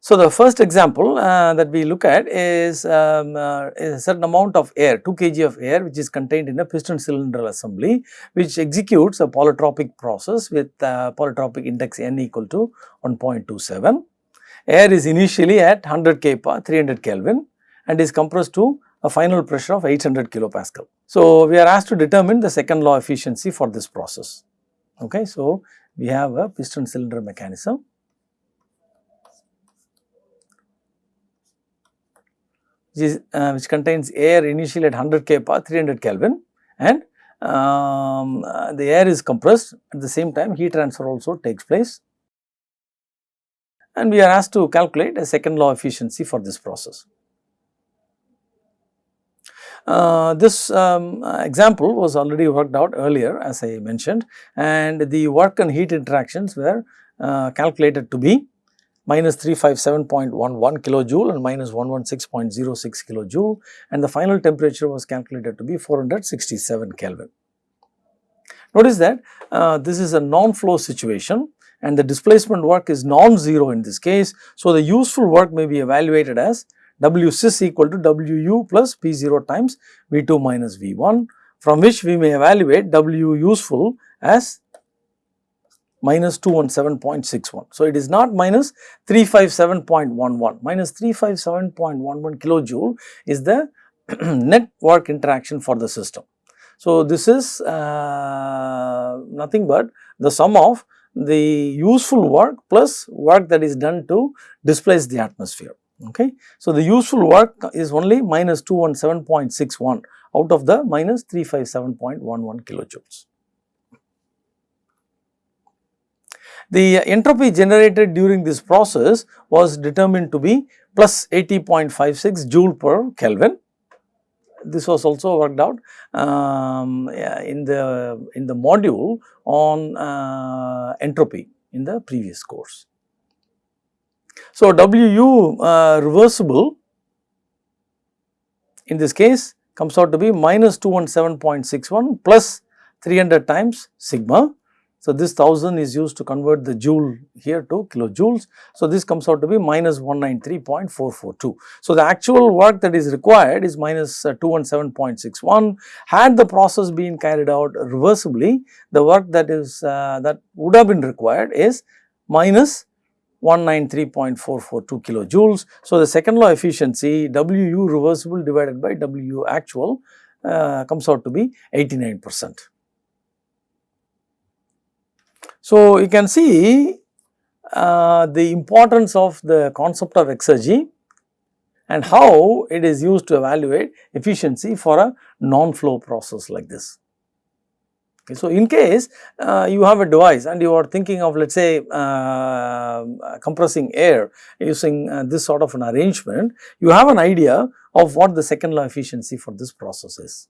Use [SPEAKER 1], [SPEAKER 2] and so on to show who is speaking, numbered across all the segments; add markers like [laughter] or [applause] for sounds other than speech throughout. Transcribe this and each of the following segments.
[SPEAKER 1] So, the first example uh, that we look at is, um, uh, is, a certain amount of air 2 kg of air which is contained in a piston cylindrical assembly which executes a polytropic process with uh, polytropic index n equal to 1.27. Air is initially at 100 kPa 300 Kelvin and is compressed to a final pressure of 800 kilopascal. So, we are asked to determine the second law efficiency for this process. Okay. So, we have a piston cylinder mechanism which, is, uh, which contains air initially at 100 kPa 300 Kelvin and um, uh, the air is compressed at the same time heat transfer also takes place and we are asked to calculate a second law efficiency for this process. Uh, this um, example was already worked out earlier as I mentioned and the work and heat interactions were uh, calculated to be minus 357.11 kilojoule and minus 116.06 kilojoule and the final temperature was calculated to be 467 Kelvin. Notice that uh, this is a non-flow situation and the displacement work is non-zero in this case. So, the useful work may be evaluated as W equal to WU plus P0 times V2 minus V1 from which we may evaluate W useful as minus 217.61. So, it is not minus 357.11, minus 357.11 kilojoule is the [clears throat] net work interaction for the system. So, this is uh, nothing but the sum of the useful work plus work that is done to displace the atmosphere. Okay. So, the useful work is only minus 217.61 out of the minus 357.11 kilojoules. The entropy generated during this process was determined to be plus 80.56 joule per Kelvin. This was also worked out um, in the in the module on uh, entropy in the previous course. So, WU uh, reversible in this case comes out to be minus 217.61 plus 300 times sigma so, this 1000 is used to convert the joule here to kilojoules. So, this comes out to be minus 193.442. So, the actual work that is required is uh, 217.61. Had the process been carried out reversibly, the work that is uh, that would have been required is minus 193.442 kilojoules. So, the second law efficiency WU reversible divided by WU actual uh, comes out to be 89 percent. So, you can see uh, the importance of the concept of exergy and how it is used to evaluate efficiency for a non-flow process like this. Okay, so, in case uh, you have a device and you are thinking of let us say uh, compressing air using uh, this sort of an arrangement, you have an idea of what the second law efficiency for this process is.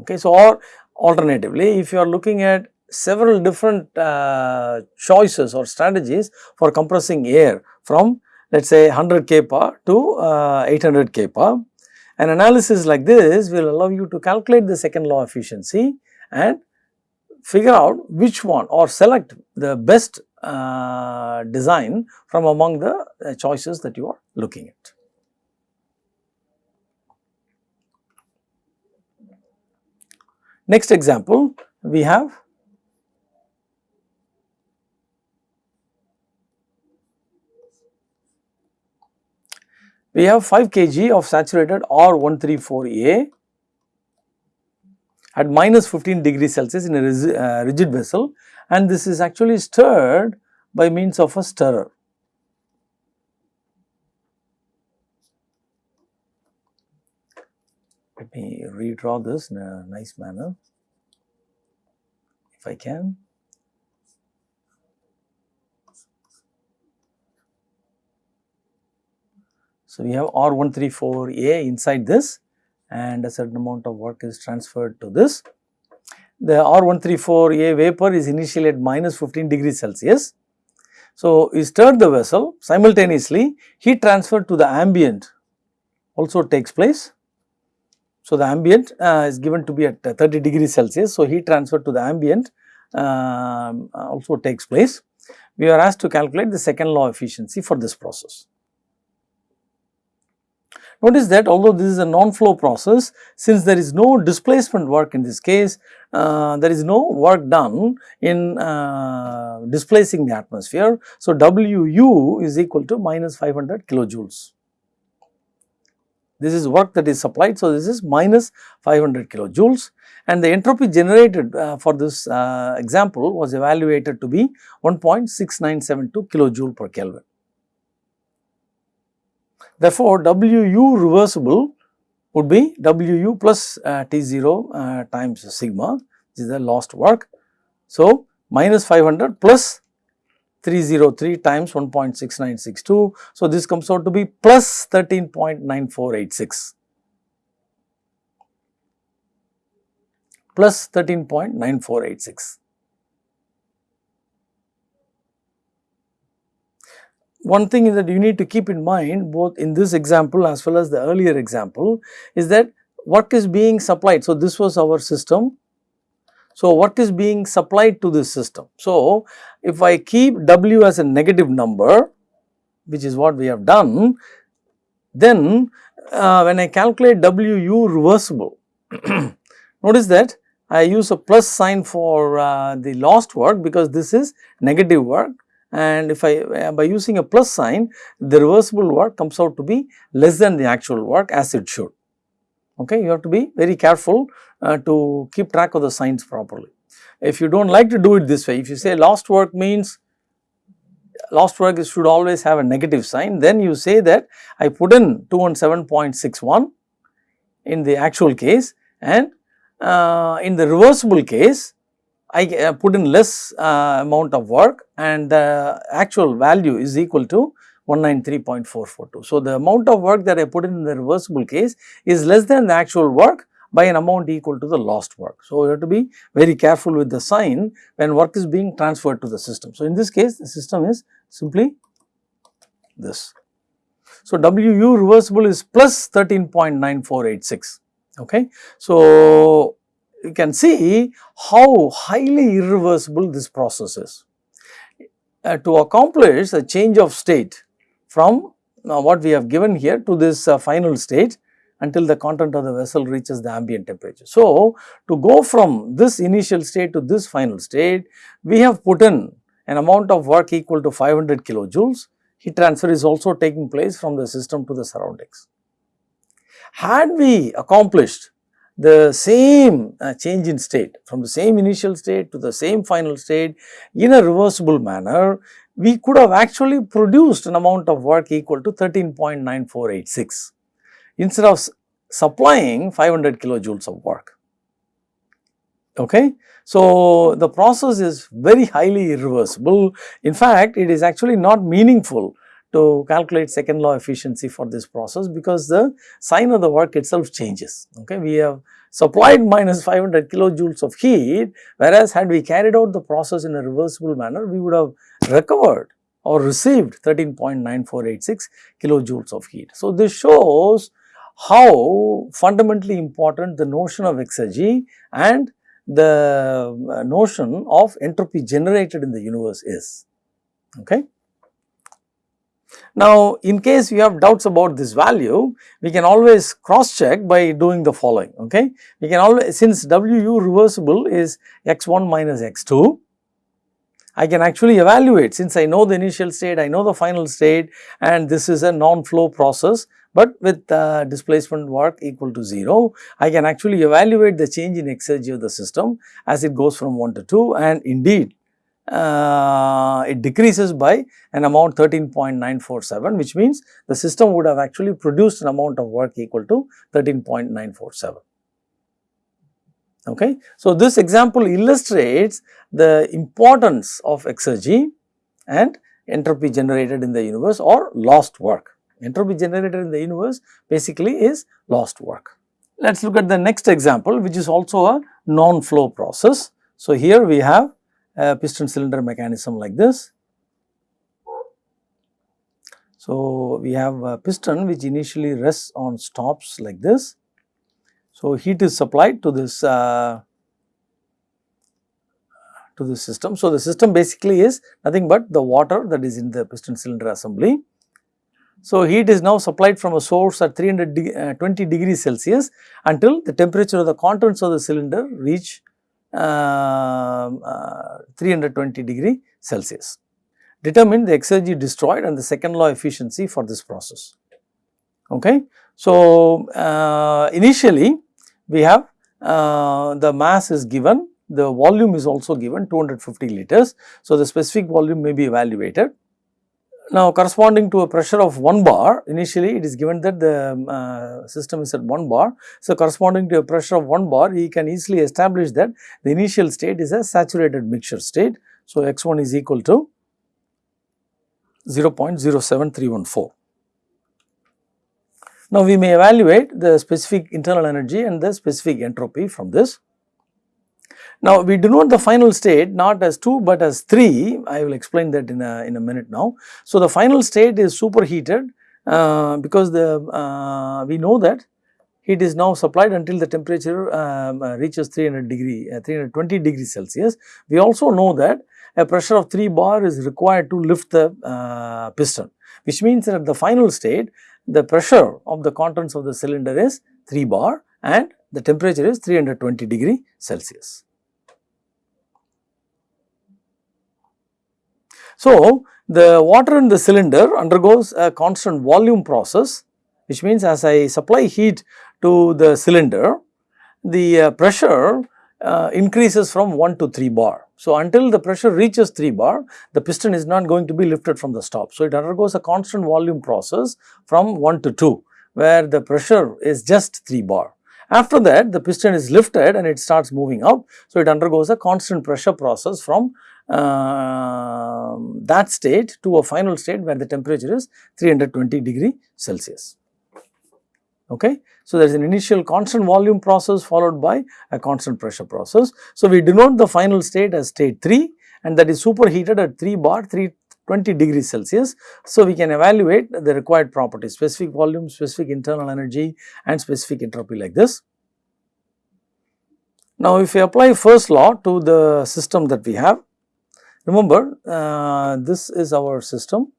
[SPEAKER 1] Okay, so, or alternatively if you are looking at several different uh, choices or strategies for compressing air from let us say 100 kPa to uh, 800 kPa. An analysis like this will allow you to calculate the second law efficiency and figure out which one or select the best uh, design from among the uh, choices that you are looking at. Next example, we have we have 5 kg of saturated R134A at minus 15 degrees Celsius in a uh, rigid vessel and this is actually stirred by means of a stirrer. Let me redraw this in a nice manner if I can. So, we have R134A inside this and a certain amount of work is transferred to this. The R134A vapor is initially at minus 15 degrees Celsius. So, we stir the vessel simultaneously heat transfer to the ambient also takes place. So, the ambient uh, is given to be at 30 degrees Celsius. So, heat transfer to the ambient um, also takes place we are asked to calculate the second law efficiency for this process. Notice that although this is a non-flow process, since there is no displacement work in this case, uh, there is no work done in uh, displacing the atmosphere. So, WU is equal to minus 500 kilojoules. This is work that is supplied. So, this is minus 500 kilojoules and the entropy generated uh, for this uh, example was evaluated to be 1.6972 kilojoule per Kelvin. Therefore, WU reversible would be WU plus uh, T0 uh, times sigma, this is the lost work. So, minus 500 plus 303 times 1.6962. So, this comes out to be plus 13.9486. plus 13.9486. one thing is that you need to keep in mind both in this example as well as the earlier example is that work is being supplied. So, this was our system. So, work is being supplied to this system. So, if I keep W as a negative number which is what we have done, then uh, when I calculate WU reversible, [clears throat] notice that I use a plus sign for uh, the lost work because this is negative work and if I uh, by using a plus sign the reversible work comes out to be less than the actual work as it should. Okay, you have to be very careful uh, to keep track of the signs properly. If you do not like to do it this way, if you say lost work means lost work should always have a negative sign, then you say that I put in 217.61 in the actual case and uh, in the reversible case I uh, put in less uh, amount of work and the actual value is equal to 193.442. So, the amount of work that I put in the reversible case is less than the actual work by an amount equal to the lost work. So, you have to be very careful with the sign when work is being transferred to the system. So, in this case the system is simply this. So, WU reversible is plus 13.9486. Okay. So, you can see how highly irreversible this process is. Uh, to accomplish a change of state from uh, what we have given here to this uh, final state until the content of the vessel reaches the ambient temperature. So, to go from this initial state to this final state, we have put in an amount of work equal to 500 kilojoules. Heat transfer is also taking place from the system to the surroundings. Had we accomplished the same uh, change in state from the same initial state to the same final state in a reversible manner, we could have actually produced an amount of work equal to 13.9486 instead of supplying 500 kilojoules of work. Okay. So, the process is very highly irreversible. In fact, it is actually not meaningful to calculate second law efficiency for this process because the sign of the work itself changes. Okay, we have supplied minus 500 kilojoules of heat whereas had we carried out the process in a reversible manner we would have recovered or received 13.9486 kilojoules of heat. So, this shows how fundamentally important the notion of exergy and the uh, notion of entropy generated in the universe is. Okay. Now, in case you have doubts about this value, we can always cross check by doing the following, okay. We can always, since WU reversible is x1 minus x2, I can actually evaluate since I know the initial state, I know the final state and this is a non-flow process, but with uh, displacement work equal to 0, I can actually evaluate the change in exergy of the system as it goes from 1 to 2 and indeed uh, it decreases by an amount 13.947 which means the system would have actually produced an amount of work equal to 13.947. Okay. So, this example illustrates the importance of exergy and entropy generated in the universe or lost work. Entropy generated in the universe basically is lost work. Let us look at the next example which is also a non-flow process. So, here we have a piston cylinder mechanism like this. So, we have a piston which initially rests on stops like this. So, heat is supplied to this uh, to the system. So, the system basically is nothing but the water that is in the piston cylinder assembly. So, heat is now supplied from a source at 320 uh, degrees Celsius until the temperature of the contents of the cylinder reach 320 degree Celsius. Determine the exergy destroyed and the second law efficiency for this process. Okay. So, uh, initially we have uh, the mass is given, the volume is also given 250 liters. So, the specific volume may be evaluated. Now, corresponding to a pressure of 1 bar, initially it is given that the uh, system is at 1 bar. So, corresponding to a pressure of 1 bar, he can easily establish that the initial state is a saturated mixture state. So, x1 is equal to 0.07314. Now, we may evaluate the specific internal energy and the specific entropy from this. Now, we denote the final state not as 2 but as 3, I will explain that in a, in a minute now. So, the final state is superheated uh, because the uh, we know that heat is now supplied until the temperature um, uh, reaches 300 degree, uh, 320 degrees Celsius. We also know that a pressure of 3 bar is required to lift the uh, piston, which means that at the final state the pressure of the contents of the cylinder is 3 bar and the temperature is 320 degree Celsius. So, the water in the cylinder undergoes a constant volume process which means as I supply heat to the cylinder, the uh, pressure uh, increases from 1 to 3 bar. So, until the pressure reaches 3 bar, the piston is not going to be lifted from the stop. So, it undergoes a constant volume process from 1 to 2, where the pressure is just 3 bar. After that, the piston is lifted and it starts moving up. So, it undergoes a constant pressure process from uh, that state to a final state where the temperature is 320 degree Celsius. Okay. So, there is an initial constant volume process followed by a constant pressure process. So, we denote the final state as state 3 and that is superheated at 3 bar 320 degrees Celsius. So, we can evaluate the required properties specific volume, specific internal energy and specific entropy like this. Now, if we apply first law to the system that we have, remember uh, this is our system.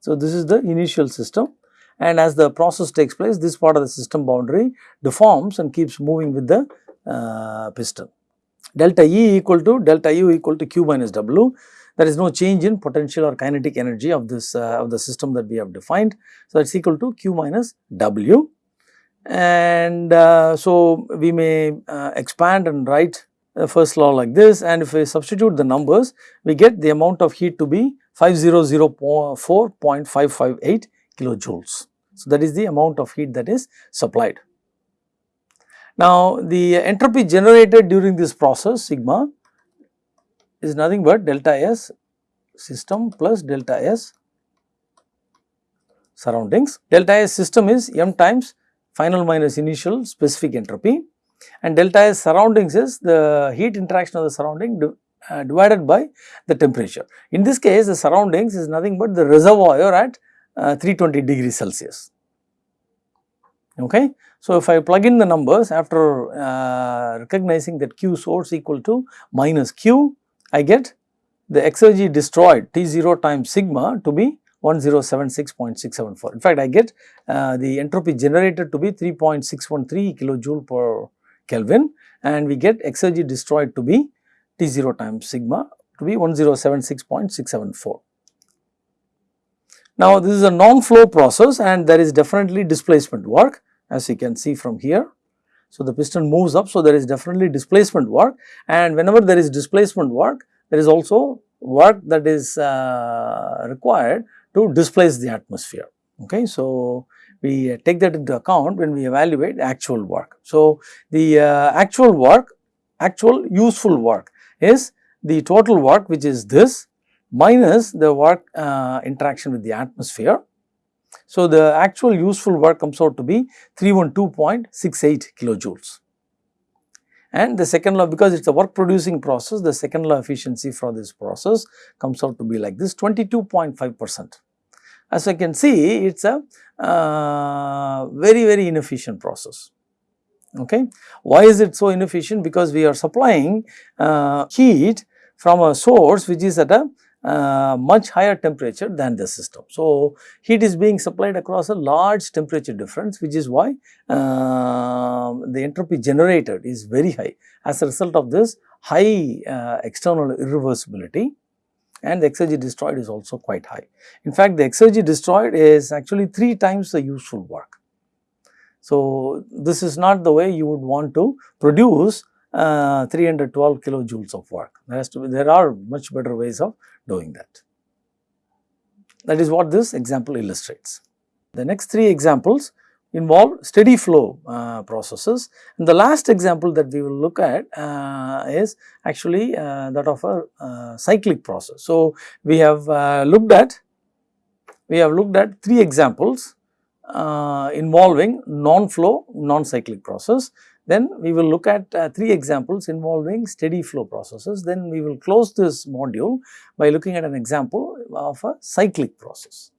[SPEAKER 1] So, this is the initial system and as the process takes place this part of the system boundary deforms and keeps moving with the uh, piston. Delta E equal to delta U equal to Q minus W there is no change in potential or kinetic energy of this uh, of the system that we have defined. So, it is equal to Q minus W and uh, so we may uh, expand and write Uh, first law like this and if we substitute the numbers we get the amount of heat to be 5004.558 kilojoules. So, that is the amount of heat that is supplied. Now, the entropy generated during this process sigma is nothing but delta S system plus delta S surroundings. Delta S system is m times final minus initial specific entropy and delta S surroundings is the heat interaction of the surrounding uh, divided by the temperature. In this case the surroundings is nothing but the reservoir at uh, 320 degrees Celsius. Okay. So, if I plug in the numbers after uh, recognizing that Q source equal to minus Q, I get the exergy destroyed T0 times sigma to be 1076.674. In fact, I get uh, the entropy generated to be 3.613 kilojoule per Kelvin and we get exergy destroyed to be T0 times sigma to be 1076.674. Now, this is a non-flow process and there is definitely displacement work as you can see from here. So, the piston moves up, so there is definitely displacement work and whenever there is displacement work, there is also work that is uh, required to displace the atmosphere. Okay. So, we take that into account when we evaluate actual work. So, the uh, actual work, actual useful work is the total work which is this minus the work uh, interaction with the atmosphere. So, the actual useful work comes out to be 312.68 kilojoules. And the second law because it is a work producing process, the second law efficiency for this process comes out to be like this 22.5 percent. As I can see, it is a uh, very, very inefficient process. Okay. Why is it so inefficient? Because we are supplying uh, heat from a source which is at a uh, much higher temperature than the system. So, heat is being supplied across a large temperature difference which is why uh, the entropy generated is very high. As a result of this high uh, external irreversibility and the exergy destroyed is also quite high. In fact, the exergy destroyed is actually 3 times the useful work. So, this is not the way you would want to produce uh, 312 kilojoules of work. There has to be, there are much better ways of doing that. That is what this example illustrates. The next three examples involve steady flow uh, processes and the last example that we will look at uh, is actually uh, that of a uh, cyclic process. So, we have uh, looked at we have looked at three examples uh, involving non-flow non-cyclic process then we will look at three examples involving steady flow processes. Then we will close this module by looking at an example of a cyclic process.